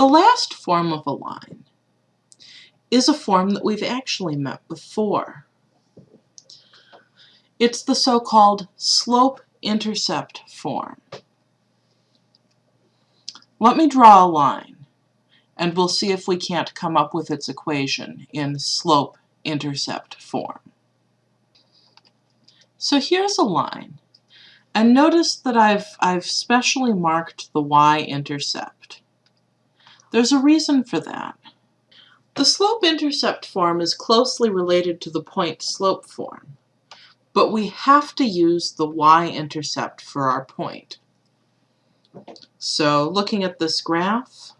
The last form of a line is a form that we've actually met before. It's the so-called slope-intercept form. Let me draw a line, and we'll see if we can't come up with its equation in slope-intercept form. So here's a line, and notice that I've, I've specially marked the y-intercept. There's a reason for that. The slope-intercept form is closely related to the point-slope form, but we have to use the y-intercept for our point. So looking at this graph,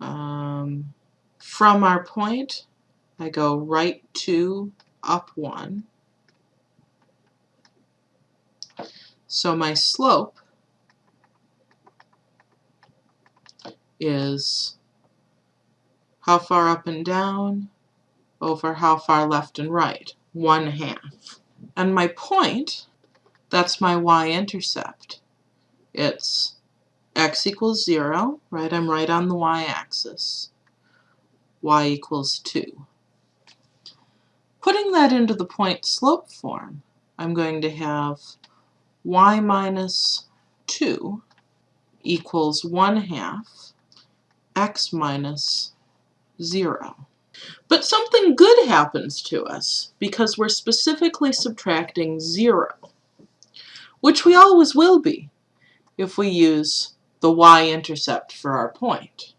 um, from our point, I go right 2, up 1. So my slope is how far up and down over how far left and right, 1 half. And my point, that's my y-intercept. It's x equals 0, right? I'm right on the y-axis. y equals 2. Putting that into the point-slope form, I'm going to have y minus 2 equals 1 half x minus 0. But something good happens to us because we're specifically subtracting 0, which we always will be if we use the y-intercept for our point.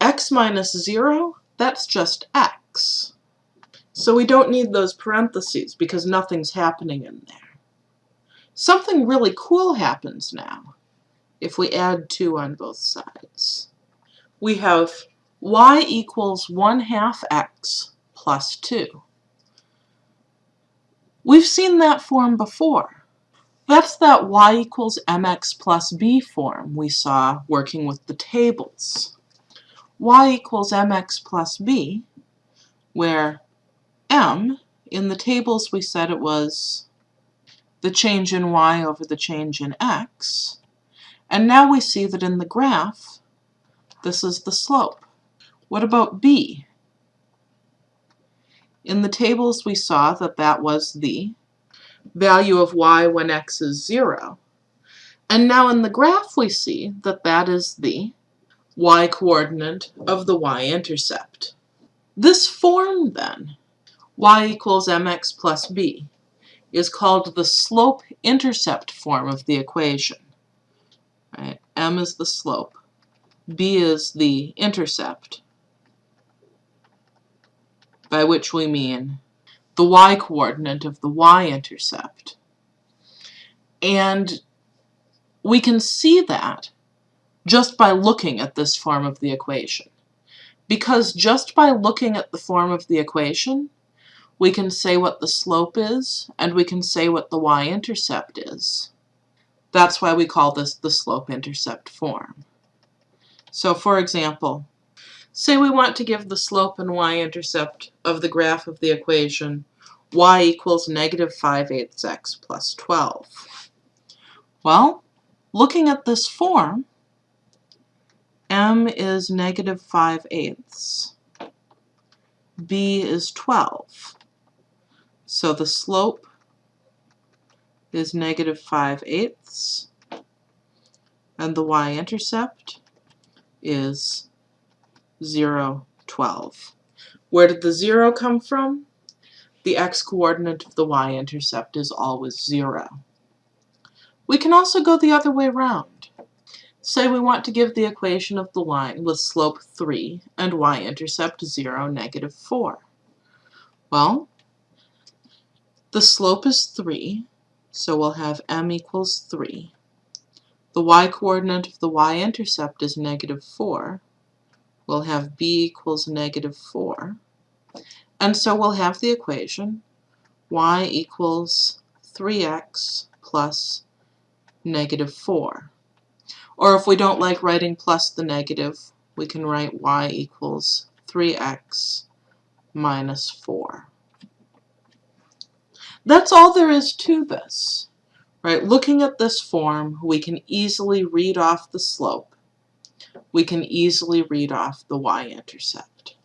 x minus 0, that's just x. So we don't need those parentheses because nothing's happening in there. Something really cool happens now if we add 2 on both sides. We have y equals 1 half x plus 2. We've seen that form before. That's that y equals mx plus b form we saw working with the tables. y equals mx plus b, where m, in the tables we said it was the change in y over the change in x. And now we see that in the graph, this is the slope. What about b? In the tables we saw that that was the value of y when x is 0. And now in the graph we see that that is the y-coordinate of the y-intercept. This form then, y equals mx plus b, is called the slope-intercept form of the equation. Right? M is the slope. B is the intercept, by which we mean the y-coordinate of the y-intercept. And we can see that just by looking at this form of the equation. Because just by looking at the form of the equation, we can say what the slope is, and we can say what the y-intercept is. That's why we call this the slope-intercept form. So for example, say we want to give the slope and y-intercept of the graph of the equation y equals negative 5 eighths x plus 12. Well, looking at this form, m is negative 5 eighths, b is 12. So the slope is negative 5 eighths, and the y-intercept is 0, 12. Where did the 0 come from? The x-coordinate of the y-intercept is always 0. We can also go the other way around. Say we want to give the equation of the line with slope 3 and y-intercept 0, negative 4. Well, the slope is 3, so we'll have m equals 3. The y-coordinate of the y-intercept is negative 4. We'll have b equals negative 4. And so we'll have the equation y equals 3x plus negative 4. Or if we don't like writing plus the negative, we can write y equals 3x minus 4. That's all there is to this. Right? Looking at this form, we can easily read off the slope. we can easily read off the y-intercept.